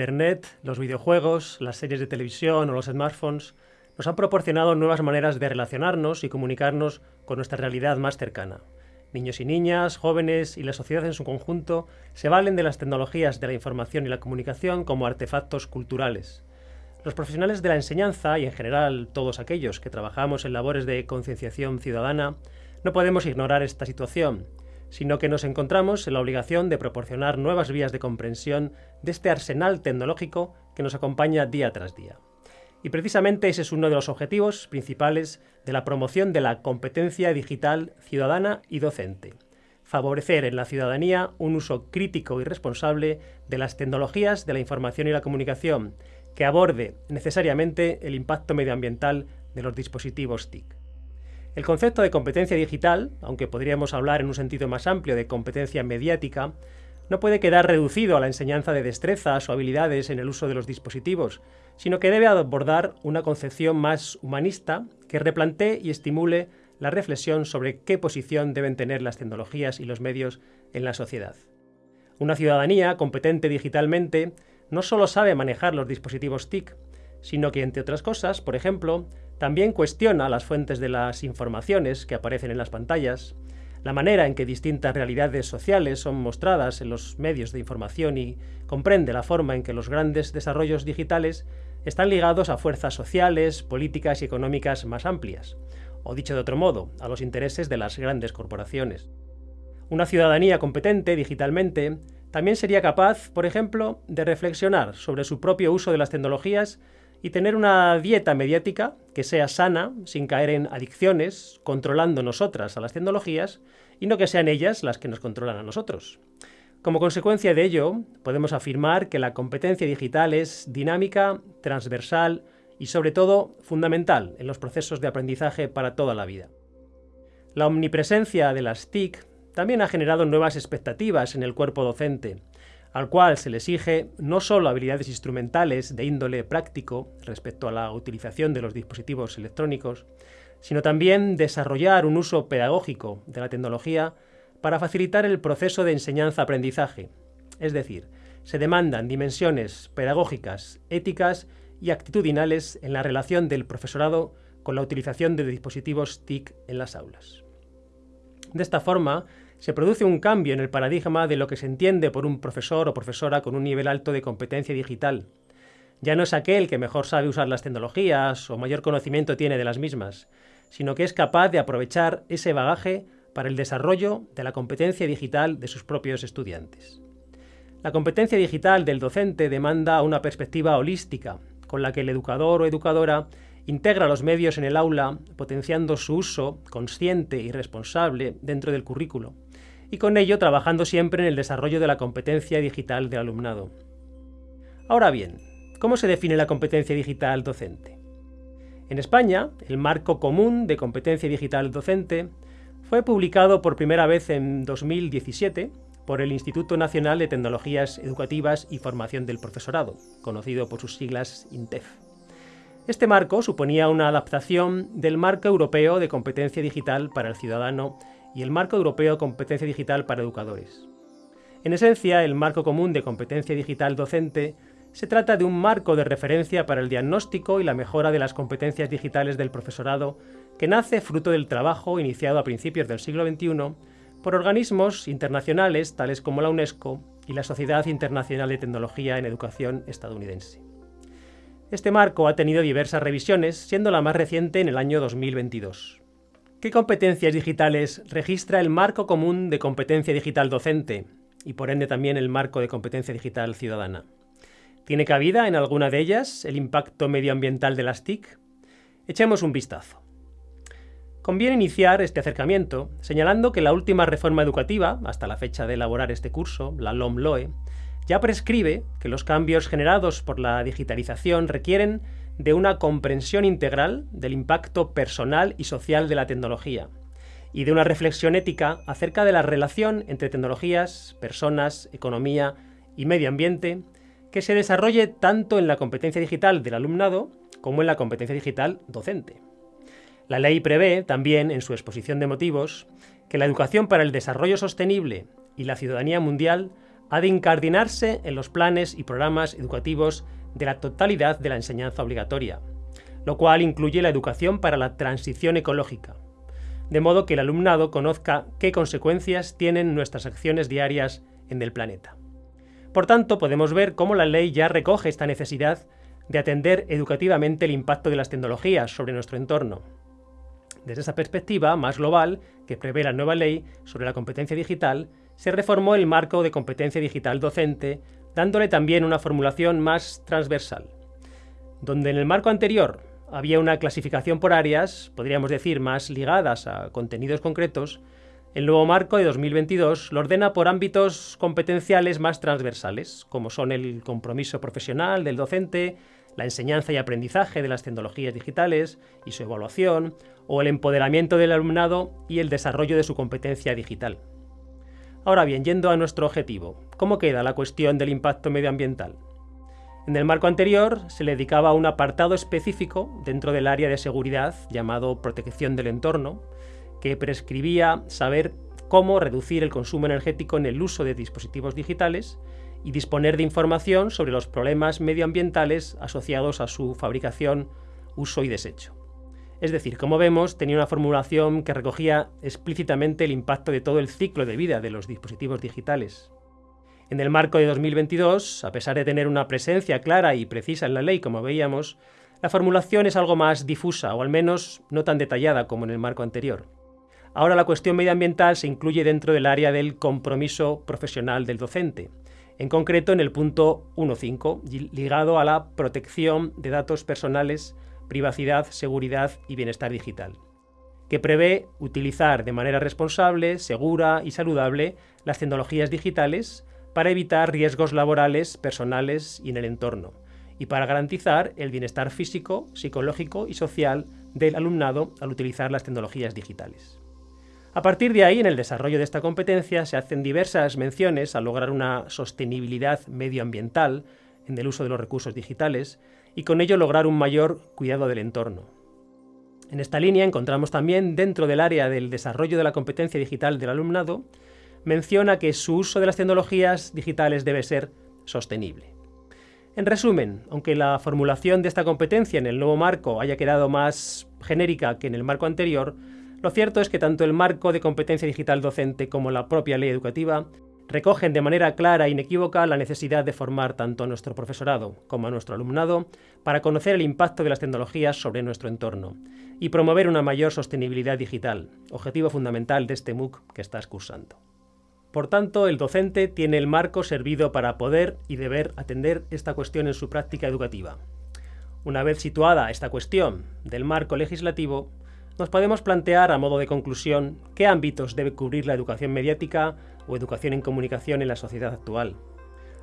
Internet, los videojuegos, las series de televisión o los smartphones nos han proporcionado nuevas maneras de relacionarnos y comunicarnos con nuestra realidad más cercana. Niños y niñas, jóvenes y la sociedad en su conjunto se valen de las tecnologías de la información y la comunicación como artefactos culturales. Los profesionales de la enseñanza y en general todos aquellos que trabajamos en labores de concienciación ciudadana no podemos ignorar esta situación, sino que nos encontramos en la obligación de proporcionar nuevas vías de comprensión de este arsenal tecnológico que nos acompaña día tras día. Y precisamente ese es uno de los objetivos principales de la promoción de la competencia digital ciudadana y docente. Favorecer en la ciudadanía un uso crítico y responsable de las tecnologías de la información y la comunicación, que aborde necesariamente el impacto medioambiental de los dispositivos TIC. El concepto de competencia digital, aunque podríamos hablar en un sentido más amplio de competencia mediática, no puede quedar reducido a la enseñanza de destrezas o habilidades en el uso de los dispositivos, sino que debe abordar una concepción más humanista que replantee y estimule la reflexión sobre qué posición deben tener las tecnologías y los medios en la sociedad. Una ciudadanía competente digitalmente no solo sabe manejar los dispositivos TIC, sino que, entre otras cosas, por ejemplo, también cuestiona las fuentes de las informaciones que aparecen en las pantallas, la manera en que distintas realidades sociales son mostradas en los medios de información y comprende la forma en que los grandes desarrollos digitales están ligados a fuerzas sociales, políticas y económicas más amplias, o dicho de otro modo, a los intereses de las grandes corporaciones. Una ciudadanía competente digitalmente también sería capaz, por ejemplo, de reflexionar sobre su propio uso de las tecnologías y tener una dieta mediática que sea sana, sin caer en adicciones, controlando nosotras a las tecnologías y no que sean ellas las que nos controlan a nosotros. Como consecuencia de ello, podemos afirmar que la competencia digital es dinámica, transversal y sobre todo fundamental en los procesos de aprendizaje para toda la vida. La omnipresencia de las TIC también ha generado nuevas expectativas en el cuerpo docente, al cual se le exige no solo habilidades instrumentales de índole práctico respecto a la utilización de los dispositivos electrónicos, sino también desarrollar un uso pedagógico de la tecnología para facilitar el proceso de enseñanza-aprendizaje. Es decir, se demandan dimensiones pedagógicas, éticas y actitudinales en la relación del profesorado con la utilización de dispositivos TIC en las aulas. De esta forma, se produce un cambio en el paradigma de lo que se entiende por un profesor o profesora con un nivel alto de competencia digital. Ya no es aquel que mejor sabe usar las tecnologías o mayor conocimiento tiene de las mismas, sino que es capaz de aprovechar ese bagaje para el desarrollo de la competencia digital de sus propios estudiantes. La competencia digital del docente demanda una perspectiva holística, con la que el educador o educadora integra los medios en el aula, potenciando su uso consciente y responsable dentro del currículo, y con ello trabajando siempre en el desarrollo de la competencia digital del alumnado. Ahora bien, ¿cómo se define la competencia digital docente? En España, el Marco Común de Competencia Digital Docente fue publicado por primera vez en 2017 por el Instituto Nacional de Tecnologías Educativas y Formación del Profesorado, conocido por sus siglas INTEF. Este marco suponía una adaptación del Marco Europeo de Competencia Digital para el Ciudadano y el Marco Europeo Competencia Digital para Educadores. En esencia, el Marco Común de Competencia Digital Docente se trata de un marco de referencia para el diagnóstico y la mejora de las competencias digitales del profesorado que nace fruto del trabajo iniciado a principios del siglo XXI por organismos internacionales tales como la UNESCO y la Sociedad Internacional de Tecnología en Educación estadounidense. Este marco ha tenido diversas revisiones, siendo la más reciente en el año 2022. ¿Qué competencias digitales registra el Marco Común de Competencia Digital Docente y por ende también el Marco de Competencia Digital Ciudadana? ¿Tiene cabida en alguna de ellas el impacto medioambiental de las TIC? Echemos un vistazo. Conviene iniciar este acercamiento señalando que la última reforma educativa, hasta la fecha de elaborar este curso, la LOM-LOE, ya prescribe que los cambios generados por la digitalización requieren de una comprensión integral del impacto personal y social de la tecnología y de una reflexión ética acerca de la relación entre tecnologías, personas, economía y medio ambiente que se desarrolle tanto en la competencia digital del alumnado como en la competencia digital docente. La ley prevé también en su exposición de motivos que la educación para el desarrollo sostenible y la ciudadanía mundial ha de incardinarse en los planes y programas educativos de la totalidad de la enseñanza obligatoria, lo cual incluye la educación para la transición ecológica, de modo que el alumnado conozca qué consecuencias tienen nuestras acciones diarias en el planeta. Por tanto, podemos ver cómo la ley ya recoge esta necesidad de atender educativamente el impacto de las tecnologías sobre nuestro entorno. Desde esa perspectiva más global que prevé la nueva ley sobre la competencia digital, se reformó el marco de competencia digital docente, dándole también una formulación más transversal. Donde en el marco anterior había una clasificación por áreas, podríamos decir más ligadas a contenidos concretos, el nuevo marco de 2022 lo ordena por ámbitos competenciales más transversales, como son el compromiso profesional del docente, la enseñanza y aprendizaje de las tecnologías digitales y su evaluación, o el empoderamiento del alumnado y el desarrollo de su competencia digital. Ahora bien, yendo a nuestro objetivo, ¿cómo queda la cuestión del impacto medioambiental? En el marco anterior se le dedicaba un apartado específico dentro del área de seguridad llamado protección del entorno, que prescribía saber cómo reducir el consumo energético en el uso de dispositivos digitales y disponer de información sobre los problemas medioambientales asociados a su fabricación, uso y desecho. Es decir, como vemos, tenía una formulación que recogía explícitamente el impacto de todo el ciclo de vida de los dispositivos digitales, en el marco de 2022, a pesar de tener una presencia clara y precisa en la ley, como veíamos, la formulación es algo más difusa, o al menos no tan detallada como en el marco anterior. Ahora la cuestión medioambiental se incluye dentro del área del compromiso profesional del docente, en concreto en el punto 1.5, ligado a la protección de datos personales, privacidad, seguridad y bienestar digital, que prevé utilizar de manera responsable, segura y saludable las tecnologías digitales para evitar riesgos laborales, personales y en el entorno, y para garantizar el bienestar físico, psicológico y social del alumnado al utilizar las tecnologías digitales. A partir de ahí, en el desarrollo de esta competencia, se hacen diversas menciones a lograr una sostenibilidad medioambiental en el uso de los recursos digitales y con ello lograr un mayor cuidado del entorno. En esta línea encontramos también, dentro del área del desarrollo de la competencia digital del alumnado, menciona que su uso de las tecnologías digitales debe ser sostenible. En resumen, aunque la formulación de esta competencia en el nuevo marco haya quedado más genérica que en el marco anterior, lo cierto es que tanto el marco de competencia digital docente como la propia ley educativa recogen de manera clara e inequívoca la necesidad de formar tanto a nuestro profesorado como a nuestro alumnado para conocer el impacto de las tecnologías sobre nuestro entorno y promover una mayor sostenibilidad digital, objetivo fundamental de este MOOC que estás cursando. Por tanto, el docente tiene el marco servido para poder y deber atender esta cuestión en su práctica educativa. Una vez situada esta cuestión del marco legislativo, nos podemos plantear a modo de conclusión qué ámbitos debe cubrir la educación mediática o educación en comunicación en la sociedad actual.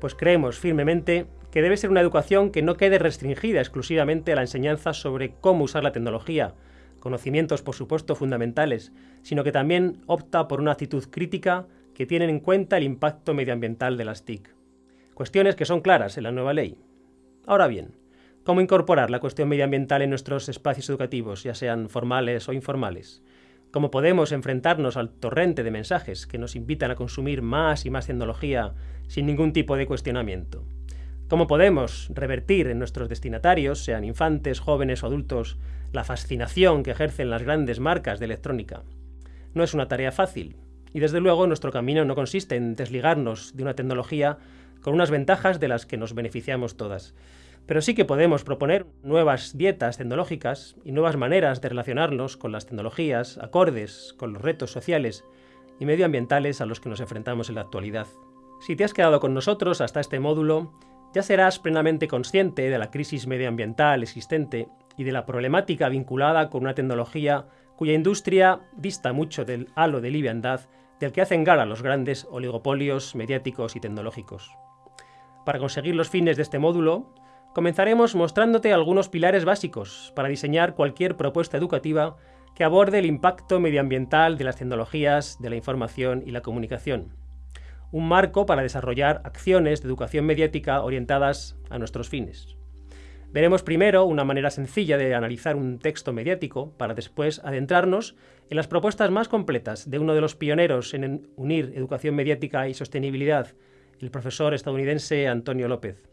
Pues creemos firmemente que debe ser una educación que no quede restringida exclusivamente a la enseñanza sobre cómo usar la tecnología, conocimientos por supuesto fundamentales, sino que también opta por una actitud crítica que tienen en cuenta el impacto medioambiental de las TIC. Cuestiones que son claras en la nueva ley. Ahora bien, ¿cómo incorporar la cuestión medioambiental en nuestros espacios educativos, ya sean formales o informales? ¿Cómo podemos enfrentarnos al torrente de mensajes que nos invitan a consumir más y más tecnología sin ningún tipo de cuestionamiento? ¿Cómo podemos revertir en nuestros destinatarios, sean infantes, jóvenes o adultos, la fascinación que ejercen las grandes marcas de electrónica? No es una tarea fácil, y desde luego nuestro camino no consiste en desligarnos de una tecnología con unas ventajas de las que nos beneficiamos todas. Pero sí que podemos proponer nuevas dietas tecnológicas y nuevas maneras de relacionarnos con las tecnologías acordes con los retos sociales y medioambientales a los que nos enfrentamos en la actualidad. Si te has quedado con nosotros hasta este módulo, ya serás plenamente consciente de la crisis medioambiental existente y de la problemática vinculada con una tecnología cuya industria dista mucho del halo de liviandad del que hacen gala los grandes oligopolios mediáticos y tecnológicos. Para conseguir los fines de este módulo, comenzaremos mostrándote algunos pilares básicos para diseñar cualquier propuesta educativa que aborde el impacto medioambiental de las tecnologías de la información y la comunicación. Un marco para desarrollar acciones de educación mediática orientadas a nuestros fines. Veremos primero una manera sencilla de analizar un texto mediático para después adentrarnos en las propuestas más completas de uno de los pioneros en unir educación mediática y sostenibilidad el profesor estadounidense Antonio López.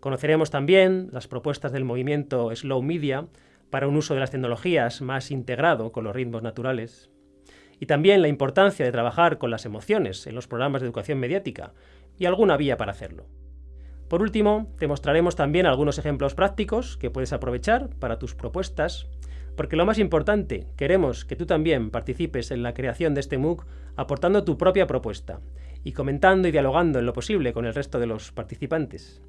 Conoceremos también las propuestas del movimiento Slow Media para un uso de las tecnologías más integrado con los ritmos naturales. Y también la importancia de trabajar con las emociones en los programas de educación mediática y alguna vía para hacerlo. Por último, te mostraremos también algunos ejemplos prácticos que puedes aprovechar para tus propuestas, porque lo más importante, queremos que tú también participes en la creación de este MOOC aportando tu propia propuesta y comentando y dialogando en lo posible con el resto de los participantes.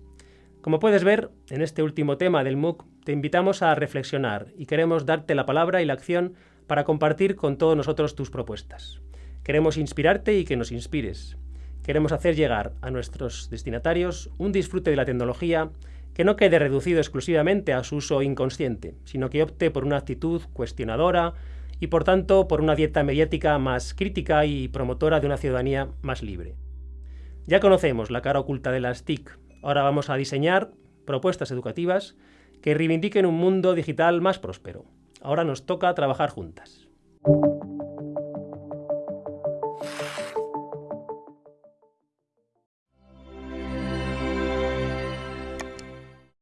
Como puedes ver, en este último tema del MOOC te invitamos a reflexionar y queremos darte la palabra y la acción para compartir con todos nosotros tus propuestas. Queremos inspirarte y que nos inspires. Queremos hacer llegar a nuestros destinatarios un disfrute de la tecnología que no quede reducido exclusivamente a su uso inconsciente, sino que opte por una actitud cuestionadora y por tanto por una dieta mediática más crítica y promotora de una ciudadanía más libre. Ya conocemos la cara oculta de las TIC, ahora vamos a diseñar propuestas educativas que reivindiquen un mundo digital más próspero. Ahora nos toca trabajar juntas.